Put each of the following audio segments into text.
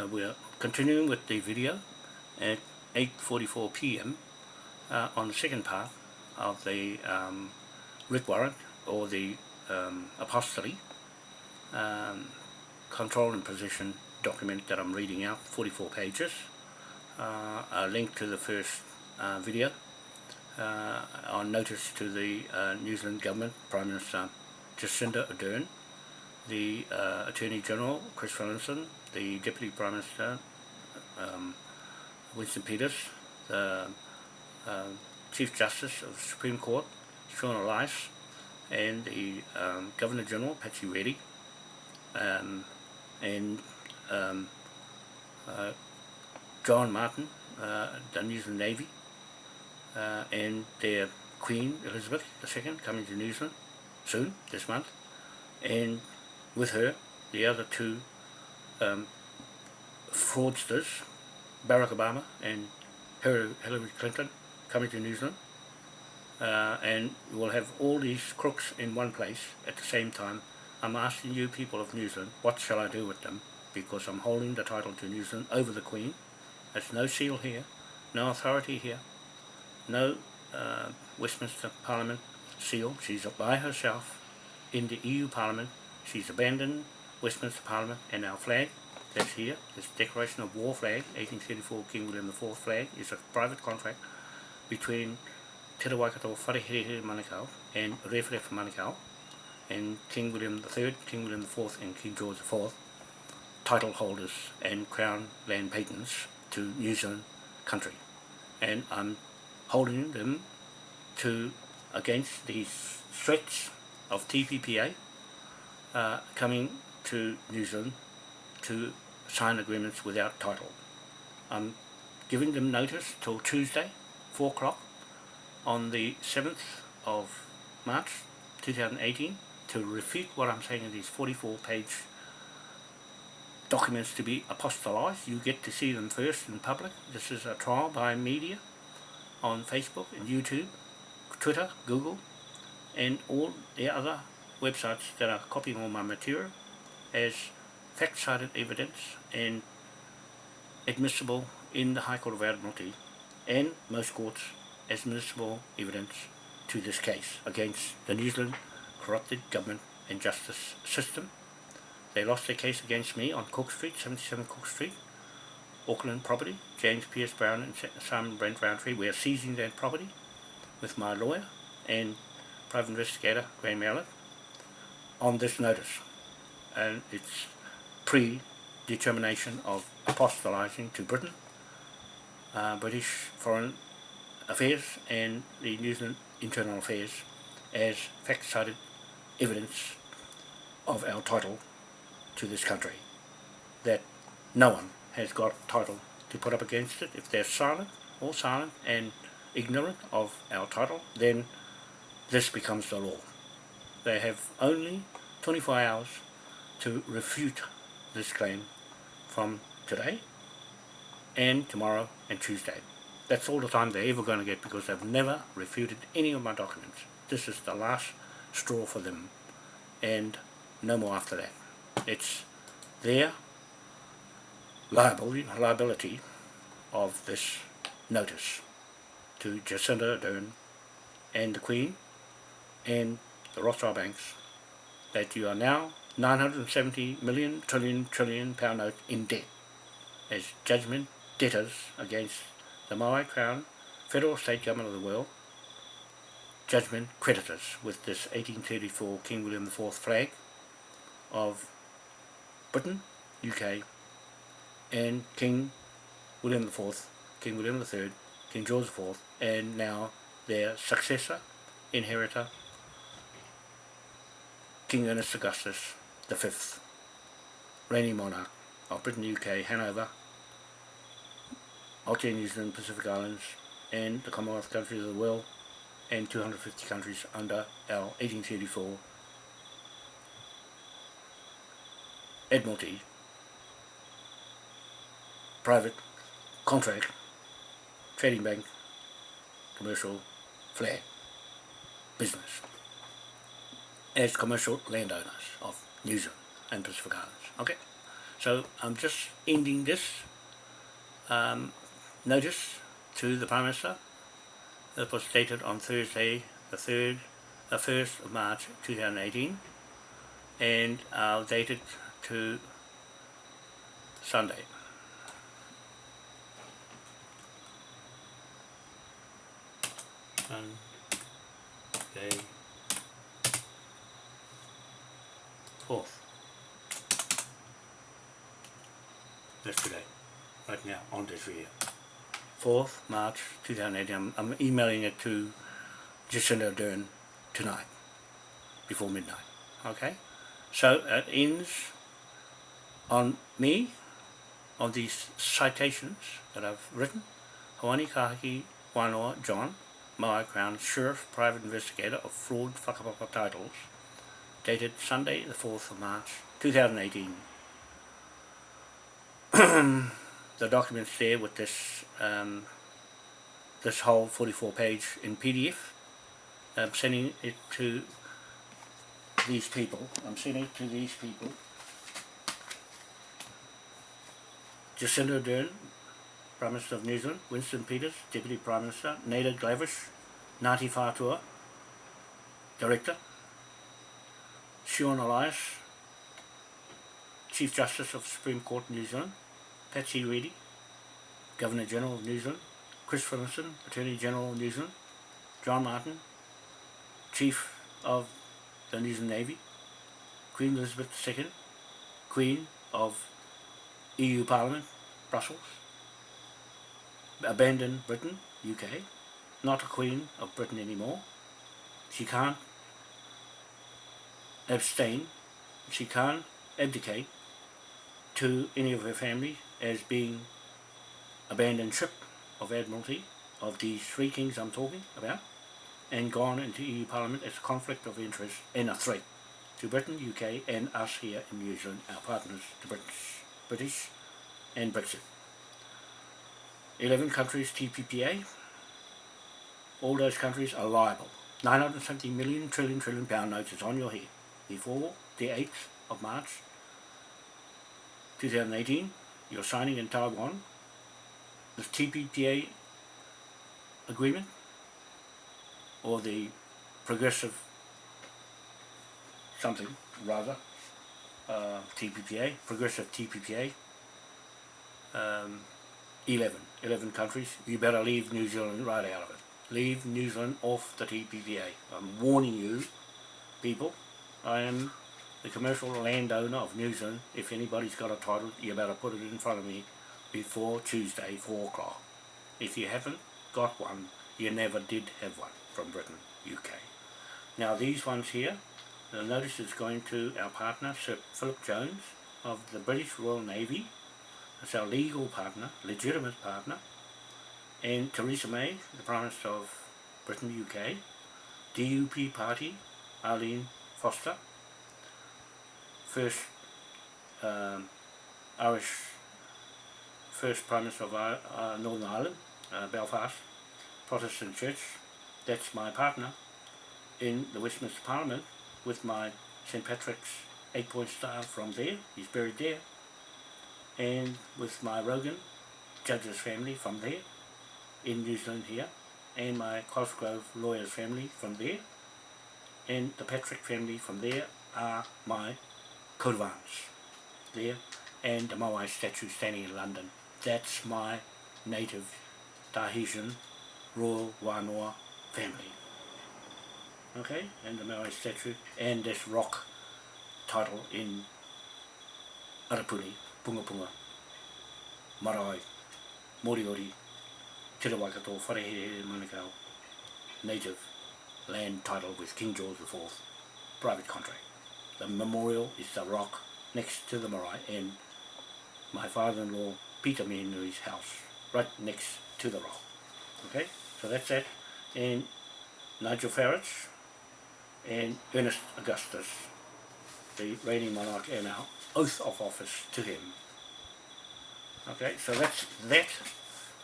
Uh, we're continuing with the video at 8.44 p.m. Uh, on the second part of the um, writ warrant or the um, apostolate um, control and position document that I'm reading out, 44 pages. Uh, a link to the first uh, video uh, on notice to the uh, New Zealand Government, Prime Minister Jacinda Ardern, the uh, Attorney General Chris Williamson, the Deputy Prime Minister um, Winston Peters, the uh, Chief Justice of the Supreme Court Sean Elias, and the um, Governor General Patsy Reddy, um, and um, uh, John Martin, uh, the New Zealand Navy, uh, and their Queen Elizabeth II coming to New Zealand soon, this month, and with her, the other two um, fraudsters, Barack Obama and Hillary Clinton, coming to New Zealand. Uh, and we'll have all these crooks in one place at the same time. I'm asking you people of New Zealand, what shall I do with them? Because I'm holding the title to New Zealand over the Queen. There's no seal here, no authority here, no uh, Westminster Parliament seal. She's by herself in the EU Parliament She's abandoned Westminster Parliament and our flag. That's here, this Declaration of War flag, 1834 King William IV flag, is a private contract between Te Rawaikato Wharehere Manukau and Rewharewha Manukau and King William III, King William IV and King George IV title holders and crown land patents to New Zealand country. And I'm holding them to against these threats of TPPA uh, coming to New Zealand to sign agreements without title. I'm giving them notice till Tuesday, 4 o'clock, on the 7th of March 2018 to refute what I'm saying in these 44 page documents to be apostolized. You get to see them first in public. This is a trial by media on Facebook and YouTube, Twitter, Google, and all the other websites that are copying all my material as fact-cited evidence and admissible in the High Court of Admiralty and most courts as admissible evidence to this case against the New Zealand corrupted government and justice system. They lost their case against me on Cook Street, 77 Cook Street, Auckland property, James Pierce Brown and Simon Brent Roundtree. We are seizing that property with my lawyer and private investigator Graham Mallet on this notice and it's predetermination of apostolizing to Britain, uh, British Foreign Affairs and the New Zealand Internal Affairs as fact-cited evidence of our title to this country that no one has got title to put up against it. If they're silent or silent and ignorant of our title then this becomes the law. They have only 24 hours to refute this claim from today and tomorrow and Tuesday. That's all the time they're ever going to get because they've never refuted any of my documents. This is the last straw for them and no more after that. It's their liability, liability of this notice to Jacinda Ardern and the Queen and the Rothschild banks that you are now 970 million trillion trillion pound note in debt as judgment debtors against the Maui Crown, federal state government of the world, judgment creditors with this 1834 King William IV flag of Britain, UK and King William IV, King William III, King George IV and now their successor, inheritor King Ernest Augustus Fifth, reigning monarch of Britain, UK, Hanover, Aotearoa, New Zealand, Pacific Islands, and the Commonwealth countries of the world, and 250 countries under our 1834 Admiralty. Private contract. Trading bank. Commercial flag business as commercial landowners of New Zealand and Pacific Islands. Okay, So I'm just ending this um, notice to the Prime Minister that was dated on Thursday the 3rd, the 1st of March 2018 and I'll date it to Sunday. Sunday 4th. That's today, right now, on this video. 4th March 2018. I'm, I'm emailing it to Jacinda Ardern tonight, before midnight. Okay? So it ends on me, on these citations that I've written. Hawani Kahaki Wanoa John, Maui Crown Sheriff Private Investigator of Fraud Whakapapa Titles, dated Sunday the 4th of March 2018. the documents there with this um, this whole 44 page in PDF. I'm sending it to these people. I'm sending it to these people. Jacinda Ardern, Prime Minister of New Zealand, Winston Peters, Deputy Prime Minister, Naida Glavish, Ngāti Whātua, Director, Sian Elias, Chief Justice of Supreme Court New Zealand, Patsy Reddy, Governor General of New Zealand, Chris Finlayson, Attorney General of New Zealand, John Martin, Chief of the New Zealand Navy, Queen Elizabeth II, Queen of EU Parliament, Brussels, abandoned Britain, UK, not a Queen of Britain anymore. She can't abstain, she can't abdicate to any of her family as being abandoned ship of Admiralty of these three kings I'm talking about and gone into EU Parliament as a conflict of interest and a threat to Britain, UK and us here in New Zealand, our partners, the British, British and Brexit. 11 countries TPPA, all those countries are liable. 970 million trillion trillion pound notes is on your head before the 8th of March 2018 you're signing in Taiwan the TPPA agreement or the progressive something rather uh, TPPA, progressive TPPA um, 11, 11 countries. You better leave New Zealand right out of it. Leave New Zealand off the TPPA I'm warning you people I am the commercial landowner of New Zealand if anybody's got a title you better put it in front of me before Tuesday 4 o'clock. If you haven't got one you never did have one from Britain, UK. Now these ones here, the notice is going to our partner Sir Philip Jones of the British Royal Navy, that's our legal partner, legitimate partner, and Theresa May, the Prime Minister of Britain, UK, DUP Party, Arlene Foster, first um, Irish, first Prime Minister of uh, Northern Ireland, uh, Belfast, Protestant Church, that's my partner in the Westminster Parliament with my St Patrick's eight point star from there, he's buried there, and with my Rogan judge's family from there, in New Zealand here, and my Cosgrove lawyer's family from there, and the Patrick family from there are my coat of arms there, and the Moai statue standing in London. That's my native Tahitian Royal Wanoa family. Okay, and the Maori statue, and this rock title in Arapuni, Punga Punga, Marae, Moriori, Te Waikato, Wharehere Manukau, native land title with King George IV, private contract. The memorial is the rock next to the marae and my father-in-law Peter Menui's house, right next to the rock. Okay, so that's that. and Nigel Farage and Ernest Augustus, the reigning monarch and our oath of office to him. Okay, so that's that.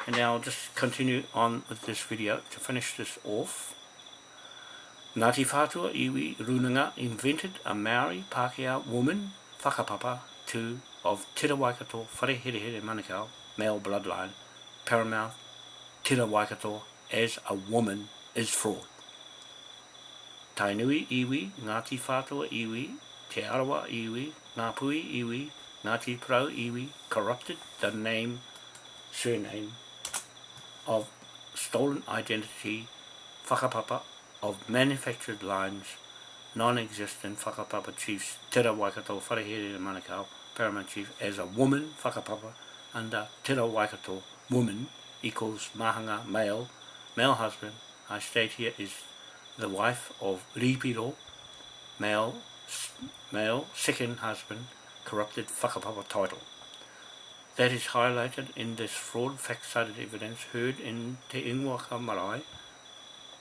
And now I'll just continue on with this video to finish this off. Ngāti Whātua Iwi Runanga invented a Maori Pākehā woman, whakapapa, to of Tira Waikato Whareherehere Manukau, male bloodline, paramount Tira Waikato as a woman is fraud. Tainui iwi, Ngāti Whātua iwi, Te Arawa iwi, Ngāpui iwi, Ngāti Prau iwi, corrupted the name, surname of stolen identity, whakapapa of manufactured lines, non-existent whakapapa chiefs, Tira Waikato Wharehere Manukau, paramount chief, as a woman whakapapa under Tira Waikato, woman equals mahanga, male, male husband, I state here is the wife of Ripiro, male, male second husband, corrupted whakapapa title. That is highlighted in this fraud fact-cited evidence heard in Te Ingoaka Marae,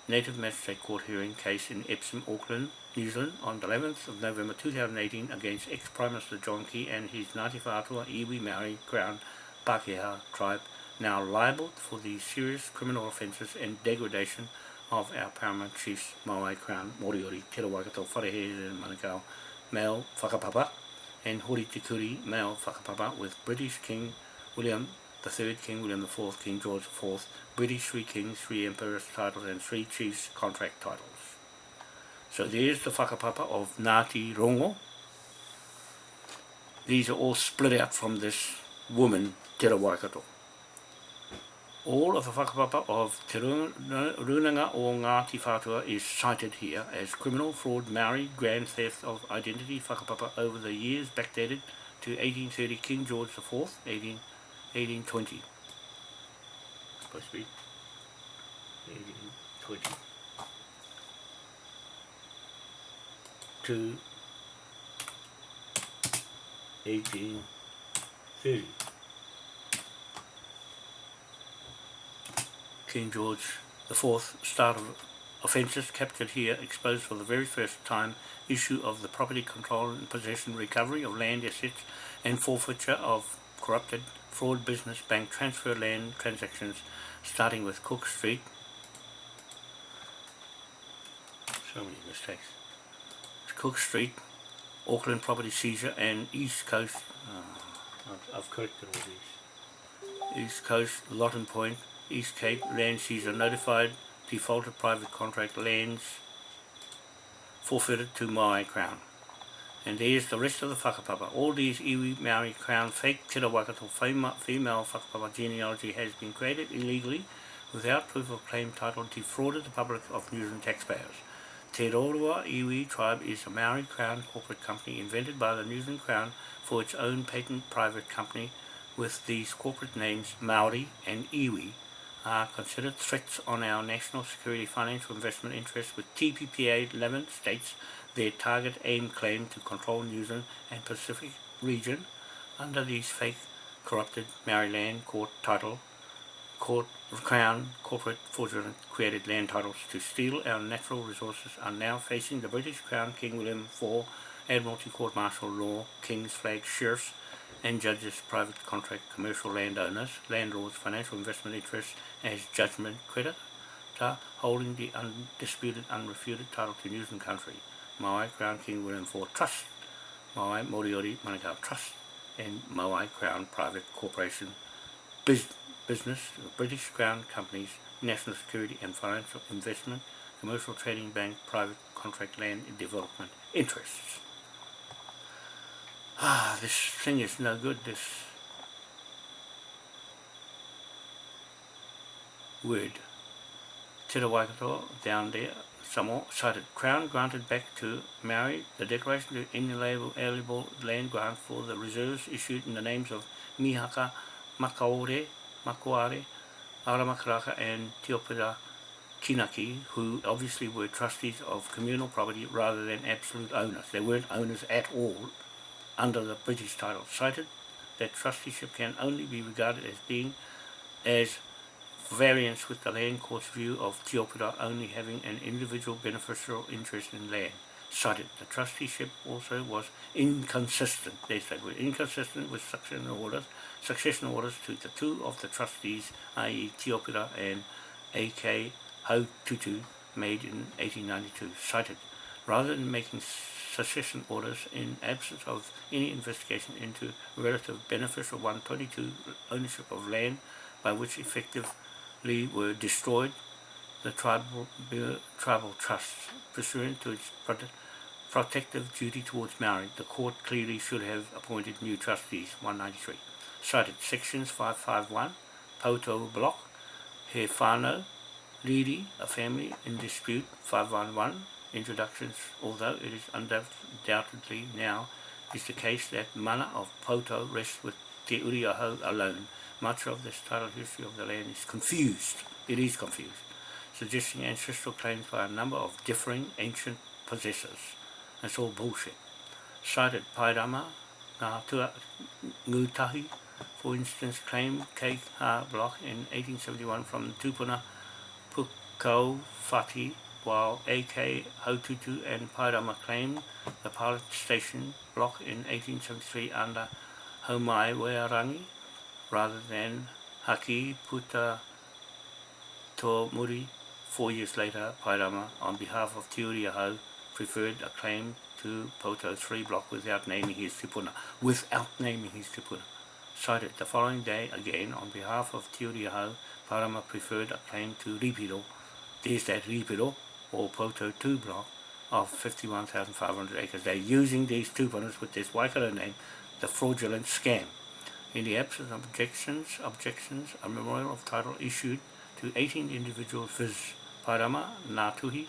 Native Magistrate Court hearing case in Epsom, Auckland, New Zealand on the 11th of November 2018 against ex-Prime Minister John Key and his Ngāti Whātua Iwi Maori Crown Pākehā tribe now liable for the serious criminal offences and degradation of our paramount chiefs Maui Crown Moriori Te Rawaikato Wharehere Manukau male whakapapa and Hori Tikuri male whakapapa with British King William the Third King William the Fourth King George Fourth British three kings, three emperors titles and three chiefs contract titles. So there's the whakapapa of Ngāti Rongo. These are all split out from this woman, Te Waikato all of the whakapapa of Te Runanga o Ngāti Whātua is cited here as criminal fraud, Maori, grand theft of identity whakapapa over the years backdated to 1830 King George IV, 18, 1820. Supposed to be 1820. To 1830. King George IV start of offences captured here exposed for the very first time issue of the property control and possession recovery of land assets and forfeiture of corrupted fraud business bank transfer land transactions starting with Cook Street. So many mistakes. Cook Street Auckland property seizure and East Coast oh, I've, corrected all these. East Coast Lottin Point East Cape land seizure notified defaulted private contract lands forfeited to Maui Crown. And there's the rest of the whakapapa. All these iwi Maori Crown fake Tira Waikato female whakapapa genealogy has been created illegally without proof of claim title defrauded the public of New Zealand taxpayers. Te Rorua Iwi tribe is a Maori Crown corporate company invented by the New Zealand Crown for its own patent private company with these corporate names Maori and Iwi are considered threats on our national security financial investment interests with TPPA 11 states their target aim claim to control New Zealand and Pacific region under these fake corrupted Maryland court title court crown corporate fraudulent created land titles to steal our natural resources are now facing the British Crown King William IV Admiralty Court Martial Law King's Flag Sheriffs and judges private contract commercial landowners, landlords, financial investment interests as judgment creditor, holding the undisputed, unrefuted title to New Zealand country, Maui Crown King William IV Trust, Maui Moriori Manukau Trust, and Maui Crown Private Corporation Biz Business, British Crown Companies, National Security and Financial Investment, Commercial Trading Bank, Private Contract Land Development Interests. Ah, this thing is no good, this word. Te Waikato down there, Samoa cited Crown granted back to Maori the declaration to inalienable land grant for the reserves issued in the names of Mihaka, Makaore, Makuare, Aramakaraka and Teopira Kinaki, who obviously were trustees of communal property rather than absolute owners. They weren't owners at all under the British title cited that trusteeship can only be regarded as being as variance with the land court's view of Teopira only having an individual beneficial interest in land. Cited the trusteeship also was inconsistent, they said, were inconsistent with succession orders, succession orders to the two of the trustees, i.e. Teopira and A.K. Haututu, made in 1892, cited. Rather than making succession orders in absence of any investigation into relative beneficial 122 ownership of land by which effectively were destroyed the tribal, tribal trusts pursuant to its protective duty towards Maori. The court clearly should have appointed new trustees, 193. Cited sections 551, Poto Block, He Whānau, Riri, a family in dispute, 511, introductions, although it is undoubtedly now is the case that mana of Poto rests with Te Uriaho alone. Much of this title history of the land is confused. It is confused, suggesting ancestral claims by a number of differing ancient possessors. That's all bullshit. Cited Pairama, Ngātua Ngutahi, for instance, claimed Kei Ha Block in 1871 from Tupuna Pukau Fati while AK Haututu and Pairama claimed the pilot station block in 1873 under Homai Wearangi rather than Haki Puta To Muri. Four years later, Pairama, on behalf of Te Uriahau, preferred a claim to Poto 3 block without naming his tupuna, without naming his tupuna. Cited the following day, again, on behalf of Te Uriahau, Pairama preferred a claim to Ripiro, there's that Ripiro, or Poto 2 block of 51,500 acres. They're using these two tupunas with this Waikato name, the fraudulent scam. In the absence of objections, objections, a memorial of title issued to 18 individuals viz. Parama, Natuhi,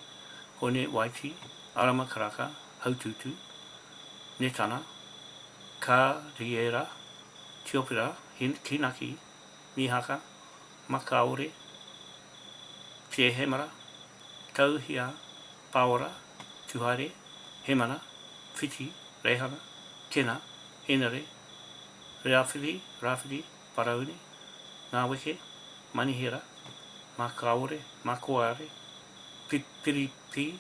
Hone Waiti, Arama Karaka, Haututu, Netana, Ka Riera, Tiopira, Kinaki, Mihaka, Makaore, Te Hemara, Tauhia, Paora, Tuhare, Hemana, Whiti, Rehana, Kena, Henare, Reawhiri, Rawhiri, Paraune, Ngāweke, Manihera, Makaore, Makoare, Pipiripi,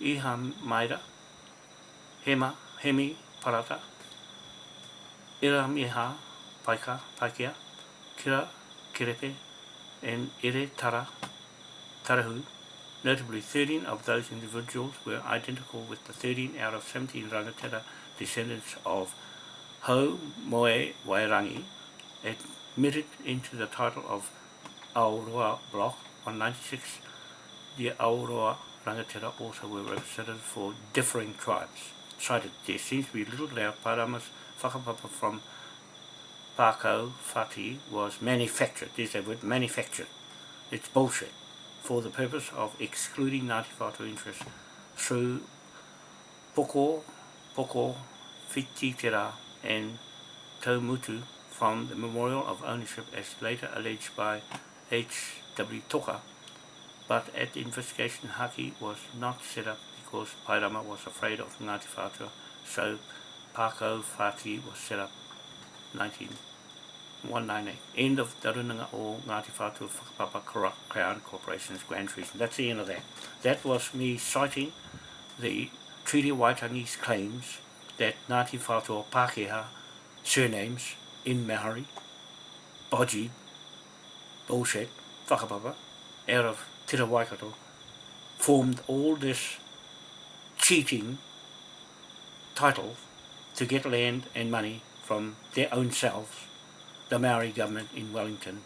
Iha Maira, Hema, Hemi, Parata, Ira Miha, Paika, Paikia, Kira, Kirepe, and Ere Tara, Tarahu, Notably, 13 of those individuals were identical with the 13 out of 17 rangatira descendants of Ho Moe Wairangi, admitted into the title of Aoroa Block on 96. The Aoroa rangatira also were represented for differing tribes. Cited, there seems to be little doubt Parama's whakapapa from Pako Fati was manufactured. There's a word, manufactured. It's bullshit for the purpose of excluding Ngāti Whātua interest through Poko, Poko, Whititera and Taumutu from the memorial of ownership as later alleged by H.W. Toka, but at the investigation Haki was not set up because Pairama was afraid of Ngāti Whātua, so Pākau Whāti was set up 19 198. End of the runanga o Ngāti Whātua Whakapapa Crown Corporation's Grand Treason. That's the end of that. That was me citing the Treaty Waitangi's claims that Ngāti Whātua Pākehā surnames in Maori, Boji, bullshit, whakapapa, out of Tira Waikato, formed all this cheating title to get land and money from their own selves the Maori government in Wellington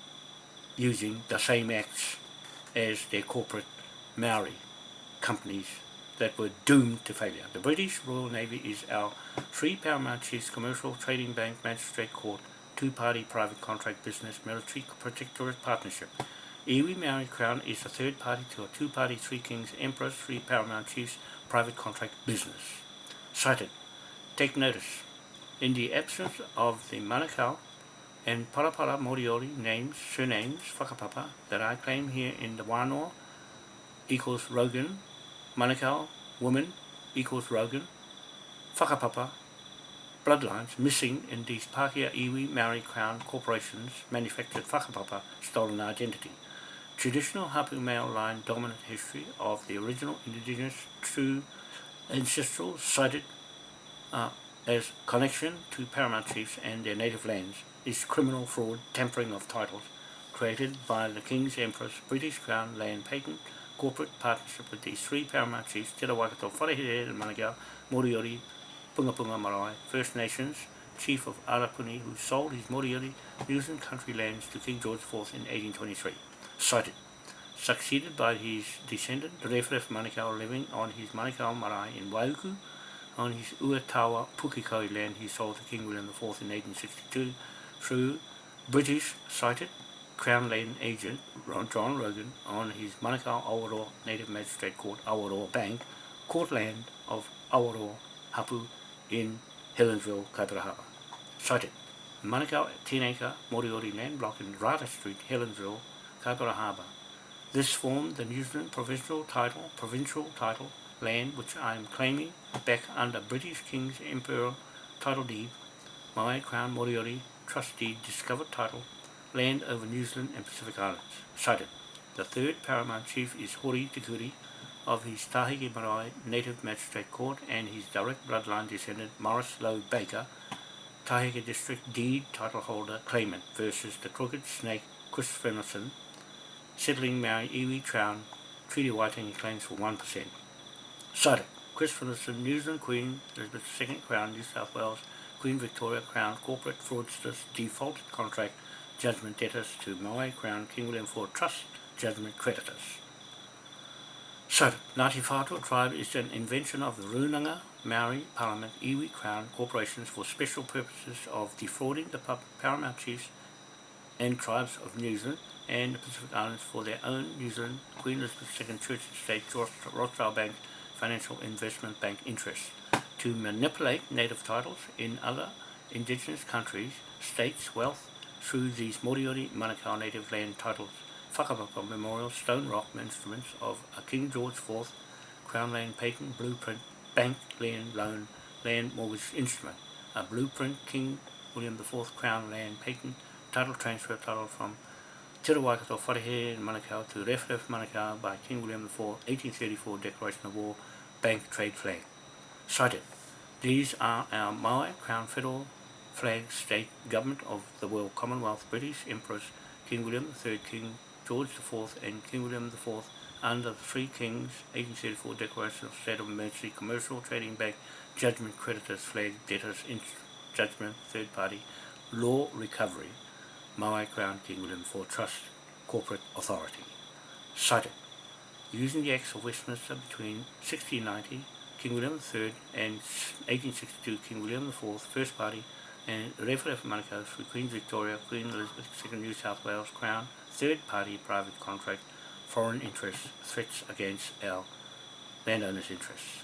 using the same acts as their corporate Maori companies that were doomed to failure. The British Royal Navy is our three paramount chiefs, commercial, trading bank, magistrate court, two-party private contract business, military protectorate partnership. Iwi Maori Crown is the third party to a two-party Three Kings Emperors, three paramount chiefs, private contract business. Cited. Take notice. In the absence of the Manukau and Parapara Moriori names, surnames, whakapapa, that I claim here in the Wānoa equals Rogan, Manukau, woman equals Rogan, whakapapa, bloodlines missing in these Pākehā Iwi Maori Crown corporations manufactured whakapapa stolen identity. Traditional Hapu male line dominant history of the original indigenous true ancestral cited uh, as connection to paramount chiefs and their native lands is criminal fraud tampering of titles created by the King's Empress British Crown Land Patent corporate partnership with these three paramount chiefs, Te Waikato, Wharehere and Manukau, Moriori, Punga Punga Marae, First Nations, chief of Arapuni, who sold his Moriori New Zealand country lands to King George IV in 1823. Cited. Succeeded by his descendant, Rewharef Manukau, living on his Manukau Marae in Waiuku, on his Uatawa Pukekohe land he sold to King William IV in 1862 through British cited Crown Land agent John Rogan on his Manukau Awaroa Native Magistrate Court Awaroa Bank court land of Awaroa Hapu in Helensville, Kaipara Cited Manukau 10 acre Moriori land block in Rata Street, Helensville, Kaipara Harbour. This formed the New Zealand provincial title, provincial title land which I am claiming back under British King's Imperial Title Deed, my Crown Moriori Trustee Discovered Title, Land over New Zealand and Pacific Islands. Cited. The third paramount chief is Hori Te of his Tahike Marae Native Magistrate Court and his direct bloodline descendant Morris Lowe Baker, Tahike District Deed Title Holder Claimant versus the Crooked Snake Chris Finlayson, settling Maui Iwi Crown Treaty Waitangi claims for 1%. Cited. Chris Finlayson, New Zealand Queen, Elizabeth II Crown, New South Wales, Queen Victoria Crown, corporate fraudsters, defaulted contract, judgment debtors to Maui Crown, King William IV Trust, judgment creditors. So, Ngāti Whātua tribe is an invention of the Runanga, Maori, Parliament, Iwi Crown corporations for special purposes of defrauding the paramount chiefs and tribes of New Zealand and the Pacific Islands for their own New Zealand Queen Elizabeth II Church Estate Rothschild Bank Financial Investment Bank interests to manipulate native titles in other indigenous countries, states, wealth through these Moriori Manukau native land titles, whakapapa memorial stone rock instruments of a King George IV Crown Land Patent Blueprint Bank Land Loan Land Mortgage Instrument, a blueprint King William IV Crown Land Patent title transfer title from Te Waikato in Manukau to Rewharef Manukau by King William IV 1834 Declaration of War Bank Trade Flag. Cited. These are our Maui Crown Federal Flag State Government of the World Commonwealth British Empress King William III, King George IV and King William IV under the Three Kings 1834 Declaration of State of Emergency Commercial Trading Bank Judgment Creditors Flag Debtors Judgment Third Party Law Recovery Maui Crown King William IV Trust Corporate Authority. Cited. Using the Acts of Westminster between 1690, King William III and 1862 King William IV First Party and Rewharef Manukau for Queen Victoria, Queen Elizabeth II New South Wales Crown, third party private contract, foreign interests, threats against our landowners' interests.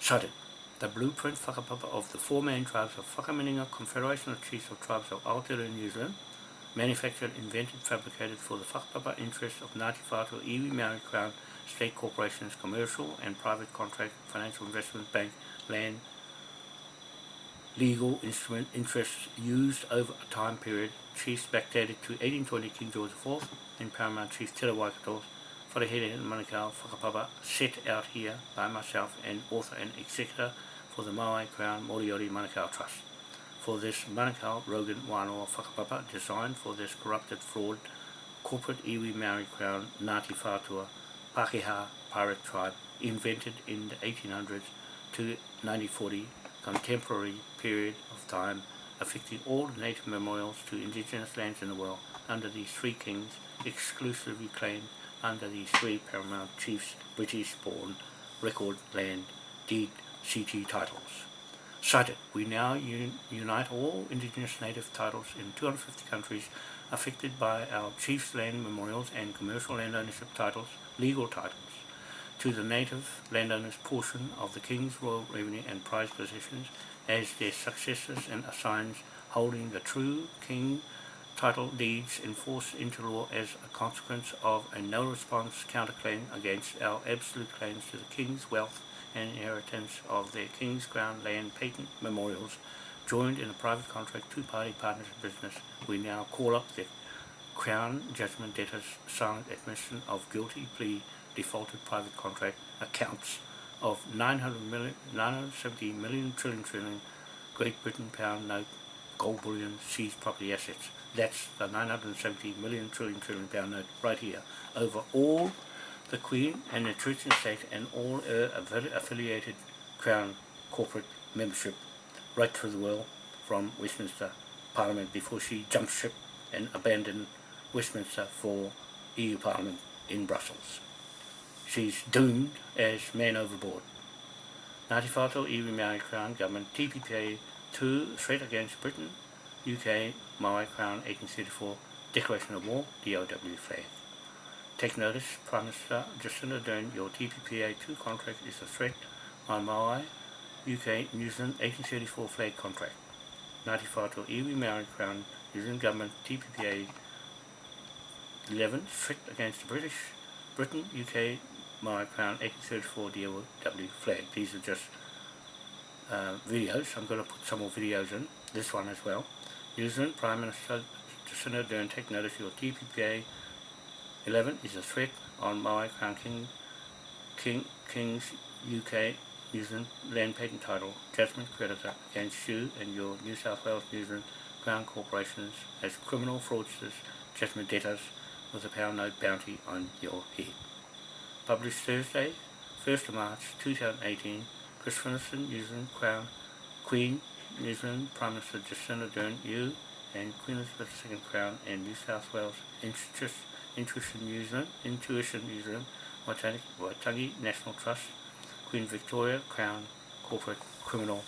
Cited. The blueprint whakapapa of the four main tribes of Whakaminenga Confederation of Chiefs of Tribes of Aotearoa New Zealand manufactured, invented, fabricated for the whakapapa interests of Whātua Iwi Maori Crown State Corporations, commercial and private contract, financial investment bank, land, legal instrument interests used over a time period, chiefs backdated to 1820 King George IV and Paramount Chief Te Waikato, Wharehere and Manukau Whakapapa, set out here by myself and author and executor for the Maui Crown Moriori Manukau Trust for this Manukau Rogan Wānoa Whakapapa designed for this corrupted fraud corporate iwi Maori Crown Ngāti Whātua Pākehā pirate tribe invented in the 1800s to 1940 contemporary period of time affecting all native memorials to indigenous lands in the world under these three kings exclusively claimed under these three paramount chiefs British born record land deed CT titles. Cited, we now un unite all indigenous native titles in 250 countries affected by our chiefs land memorials and commercial land ownership titles, legal titles, to the native landowners portion of the King's Royal Revenue and prize possessions as their successors and assigns holding the true King title deeds enforced into law as a consequence of a no-response counterclaim against our absolute claims to the King's wealth and inheritance of their King's Crown land patent memorials joined in a private contract two-party partnership business, we now call up the Crown Judgment Debtors silent admission of guilty plea defaulted private contract accounts of 900 million, 970 million trillion trillion Great Britain pound note gold bullion seized property assets. That's the 970 million trillion trillion pound note right here over all the Queen and the Church and State and all her affiliated Crown corporate membership right through the world from Westminster Parliament before she jumped ship and abandoned Westminster for EU Parliament in Brussels. She's doomed as man overboard. Ngāti whātua iwi Maori Crown Government TPPA 2 threat against Britain, UK, Maori Crown 1834 Declaration of War, DOW flag. Take notice, Prime Minister Jacinda Ardern, your TPPA 2 contract is a threat on Maui, UK, New Zealand 1834 flag contract. Ngāti whātua iwi Maori Crown, New Zealand Government, TPPA 11, threat against the British, Britain, UK, Maori Crown 1834 DOW flag. These are just uh, videos. I'm going to put some more videos in, this one as well. New Zealand Prime Minister Jacinda Ardern take notice your TPPA 11 is a threat on my Crown King, King, King's UK New Zealand land patent title judgment creditor against you and your New South Wales New Zealand Crown corporations as criminal fraudsters, judgment debtors with a pound note bounty on your head. Published Thursday, 1st of March 2018, Chris Finlayson, New Zealand Crown, Queen, New Zealand Prime Minister Jacinda Ardern, you and Queen Elizabeth II Crown and New South Wales Interest, Intuition New Zealand, Intuition New Zealand, Waitangi, National Trust, Queen Victoria Crown Corporate Criminal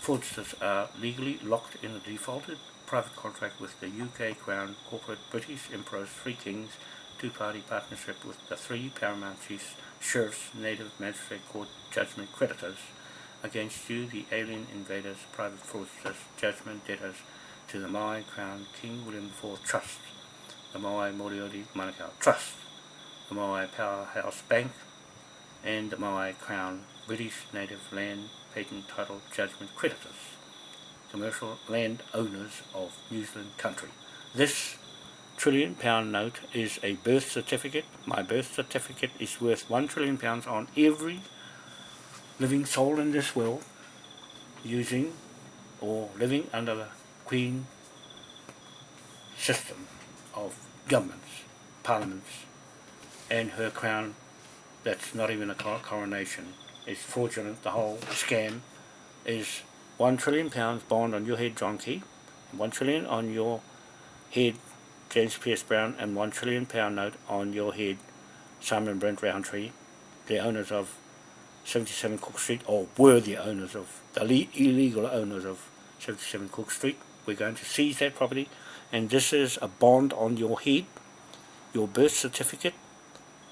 fraudsters are legally locked in a defaulted private contract with the UK Crown Corporate British Emperor's Three Kings two-party partnership with the three paramount chiefs, sheriffs, native magistrate court judgment creditors against you, the alien invaders, private fraudsters, judgment debtors to the Maui Crown King William IV Trust, the Maui Moriori Manukau Trust, the Maui Powerhouse Bank, and the Maui Crown British Native Land Patent Title Judgment Creditors, commercial land owners of New Zealand country. This trillion pound note is a birth certificate. My birth certificate is worth one trillion pounds on every living soul in this world using or living under the Queen system of governments, parliaments, and her crown that's not even a coronation. It's fraudulent. The whole scam is one trillion pounds bond on your head, John Key, one trillion on your head, James Pierce Brown and one trillion pound note on your head Simon Brent Roundtree, the owners of 77 Cook Street, or were the owners of, the illegal owners of 77 Cook Street. We're going to seize that property and this is a bond on your head, your birth certificate,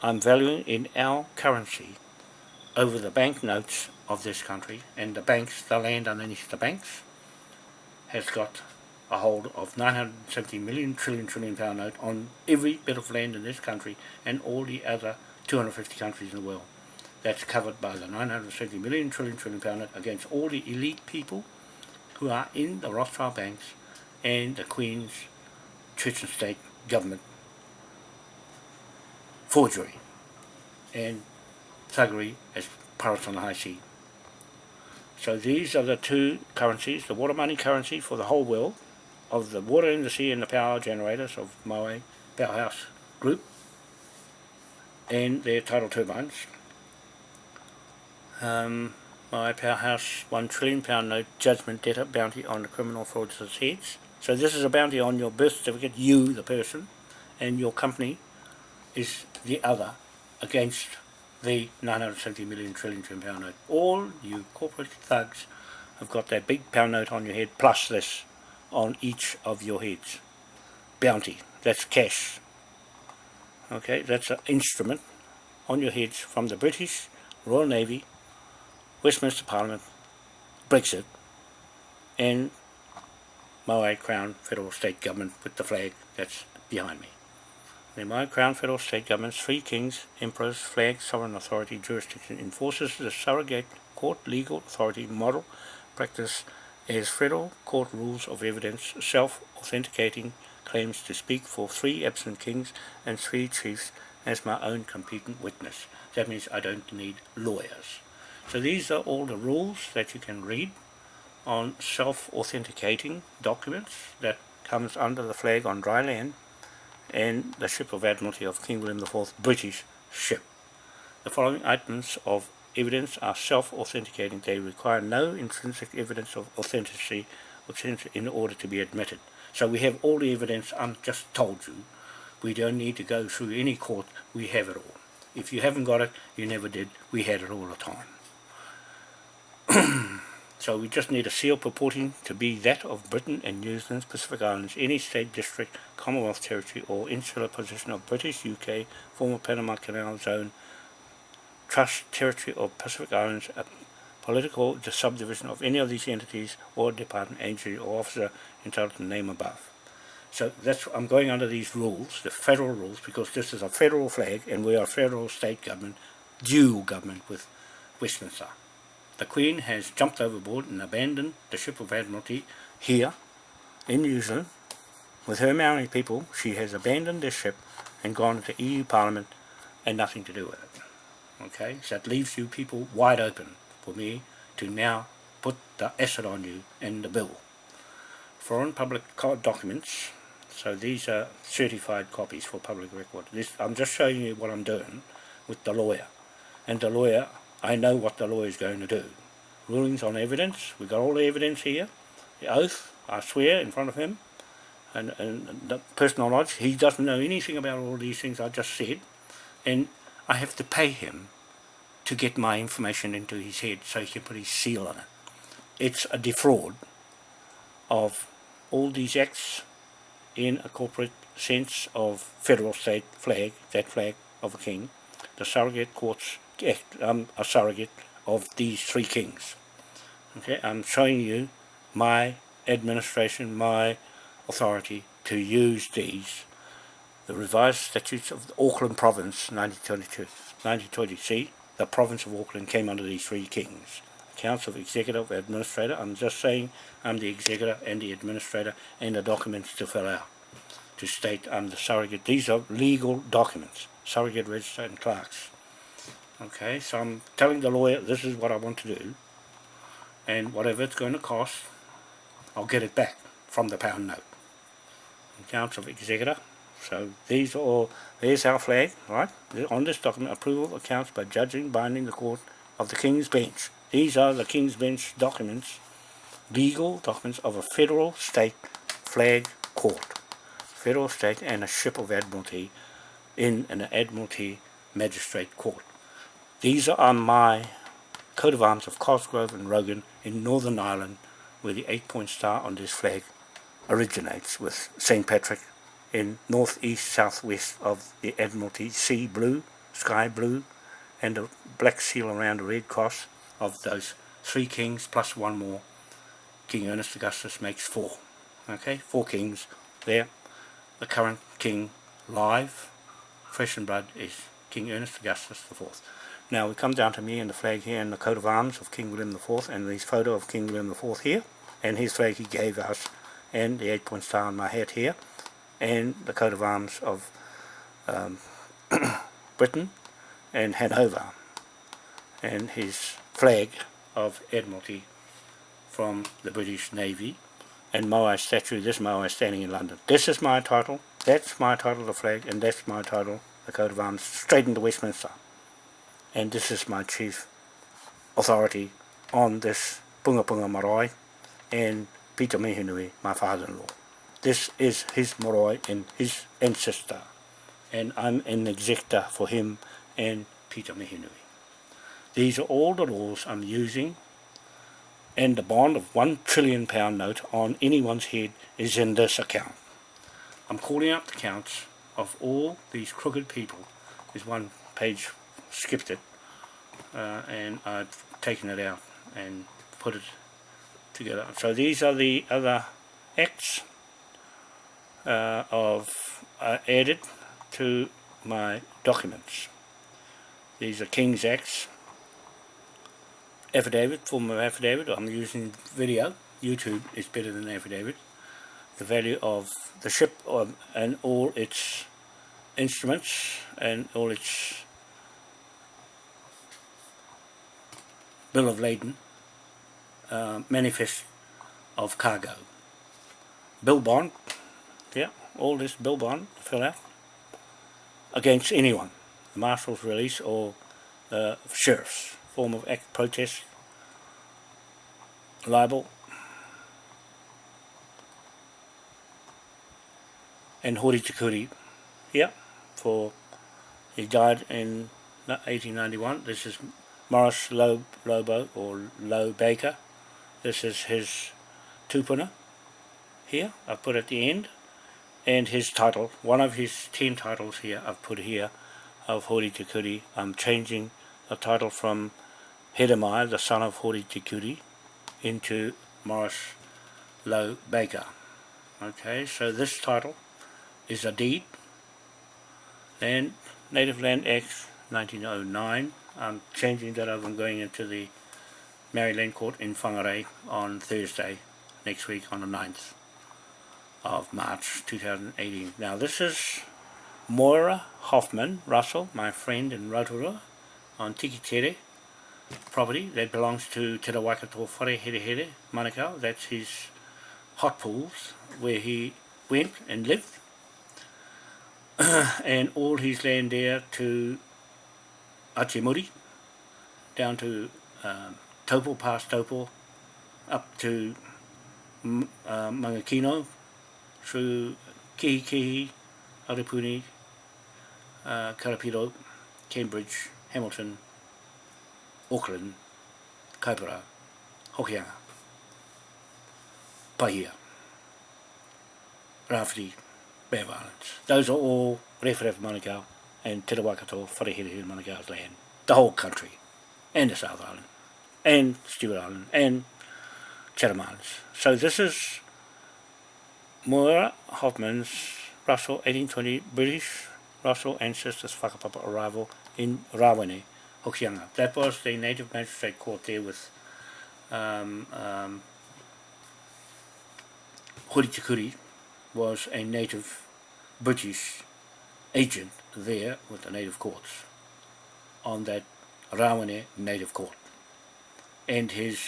I'm valuing in our currency over the banknotes of this country and the banks, the land underneath the banks has got a hold of 970 million trillion trillion pound note on every bit of land in this country and all the other 250 countries in the world. That's covered by the 970 million trillion trillion pound note against all the elite people who are in the Rothschild banks and the Queen's Church and State government forgery and thuggery as pirates on the high sea. So these are the two currencies, the water money currency for the whole world of the water industry and the power generators of Maui Powerhouse Group and their tidal turbines. Um, Maui Powerhouse one trillion pound note judgment debtor bounty on the criminal fraudsters' heads. So this is a bounty on your birth certificate, you the person, and your company is the other against the 970 million trillion pound note. All you corporate thugs have got that big pound note on your head plus this on each of your heads. Bounty, that's cash. Okay, that's an instrument on your heads from the British Royal Navy, Westminster Parliament, Brexit, and Maui Crown Federal State Government with the flag that's behind me. The Maui Crown Federal State Government's three kings, emperors, flag, sovereign authority, jurisdiction enforces the surrogate court legal authority model practice as federal court rules of evidence self-authenticating claims to speak for three absent kings and three chiefs as my own competent witness. That means I don't need lawyers. So these are all the rules that you can read on self-authenticating documents that comes under the flag on dry land and the ship of Admiralty of King William IV British ship. The following items of evidence are self-authenticating. They require no intrinsic evidence of authenticity in order to be admitted. So we have all the evidence I've just told you. We don't need to go through any court. We have it all. If you haven't got it, you never did. We had it all the time. so we just need a seal purporting to be that of Britain and New Zealand, Pacific Islands, any state, district, Commonwealth territory or insular possession of British, UK, former Panama Canal Zone, Trust, Territory or Pacific Islands, a political subdivision of any of these entities or department, agency or officer entitled to name above. So that's I'm going under these rules, the federal rules, because this is a federal flag and we are a federal state government, dual government with Westminster. The Queen has jumped overboard and abandoned the ship of Admiralty here in New Zealand. With her Maori people, she has abandoned this ship and gone to EU Parliament and nothing to do with it. Okay, so that leaves you people wide open for me to now put the asset on you and the bill. Foreign public documents so these are certified copies for public record. This, I'm just showing you what I'm doing with the lawyer. And the lawyer, I know what the lawyer is going to do. Rulings on evidence, we've got all the evidence here. The oath, I swear in front of him. And, and the personal knowledge, he doesn't know anything about all these things I just said. And I have to pay him to get my information into his head so he can put his seal on it. It's a defraud of all these acts in a corporate sense of federal state flag, that flag of a king, the surrogate courts um, a surrogate of these three kings. Okay, I'm showing you my administration, my authority to use these. The revised statutes of the Auckland province, 1922, 1920, see, the province of Auckland came under these three kings. Accounts of executive administrator, I'm just saying I'm the executor and the administrator and the documents to fill out to state I'm the surrogate. These are legal documents, surrogate register and clerks. Okay, so I'm telling the lawyer this is what I want to do and whatever it's going to cost, I'll get it back from the pound note. Accounts of executor. So these are all, there's our flag, right? On this document, approval of accounts by judging binding the court of the King's Bench. These are the King's Bench documents, legal documents of a federal state flag court, federal state and a ship of admiralty in an admiralty magistrate court. These are my coat of arms of Cosgrove and Rogan in Northern Ireland where the eight-point star on this flag originates with St. Patrick in northeast southwest of the Admiralty sea blue, sky blue and a black seal around a red cross of those three kings plus one more. King Ernest Augustus makes four. Okay, four kings there. The current king live, fresh in blood, is King Ernest Augustus IV. Now we come down to me and the flag here and the coat of arms of King William IV and this photo of King William IV here and his flag he gave us and the eight point star on my hat here and the coat of arms of um, Britain and Hanover and his flag of Admiralty from the British Navy and Moai statue, this Moai standing in London. This is my title, that's my title, the flag, and that's my title, the coat of arms, straight into Westminster. And this is my chief authority on this Punga Punga Marae and Peter Mihinui, my father-in-law. This is his marae and his ancestor. And I'm an executor for him and Peter Mihinui. These are all the laws I'm using and the bond of one trillion pound note on anyone's head is in this account. I'm calling out the counts of all these crooked people. There's one page skipped it uh, and I've taken it out and put it together. So these are the other acts uh, of uh, added to my documents. These are King's Acts, affidavit, form of affidavit, I'm using video, YouTube is better than affidavit, the value of the ship um, and all its instruments and all its bill of lading, uh, manifest of cargo. Bill bond, yeah, all this bill bond, fill out, against anyone, the marshal's release or the sheriffs, form of act protest, libel, and Hori Tikuri here for he died in 1891 this is Morris Low, Lobo or Low Baker this is his tupuna here I've put at the end and his title one of his ten titles here I've put here of Hori Tikuri I'm changing the title from Hedemai the son of Hori Tikuri into Morris Low Baker okay so this title is a deed. Land, Native Land Act 1909. I'm changing that over and going into the Maori Land Court in Whangarei on Thursday next week on the 9th of March 2018. Now this is Moira Hoffman Russell, my friend in Rotorua on Tikitere property that belongs to Te Waikato Whare Here Here Manukau. That's his hot pools where he went and lived and all his land there to Achimuri, down to um, Taupo, past Taupo, up to uh, Mangakino, through Kihikihi, Arapuni, uh, Karapiro, Cambridge, Hamilton, Auckland, Kaipara, Hokianga, Pahia, Rafferty, Bear Islands. Those are all Rewharewha Manukau and Te Waikato Wharehere Manukau's land. The whole country. And the South Island. And Stewart Island. And Chatham Islands. So this is Moira Hoffman's Russell 1820 British Russell ancestors whakapapa arrival in Rawene, Hokianga. That was the native magistrate court there with um, um, Hori Tikuri, was a native British agent there with the native courts on that Rawane native court and his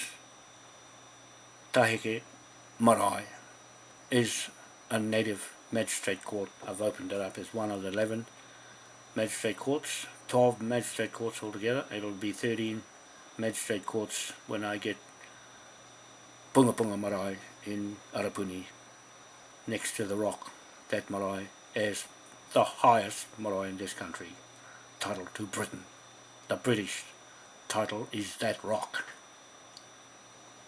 Tahike Marae is a native magistrate court. I've opened it up as one of the 11 magistrate courts, 12 magistrate courts altogether. It'll be 13 magistrate courts when I get Punga Punga Marae in Arapuni next to the rock, that marae is the highest marae in this country, title to Britain. The British title is that rock.